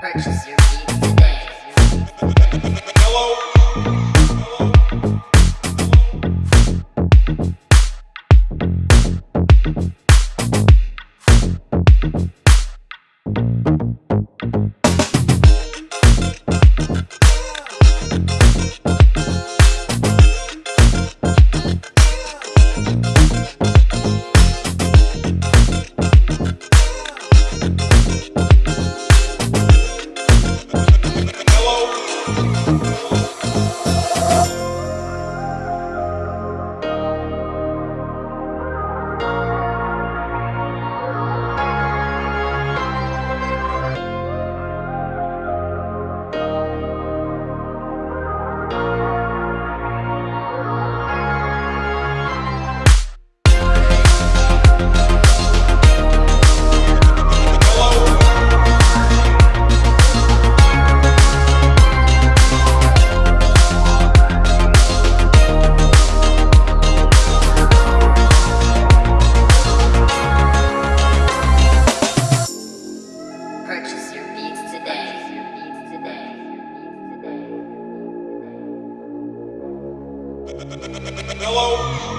Purchase your today. Purchase Hello?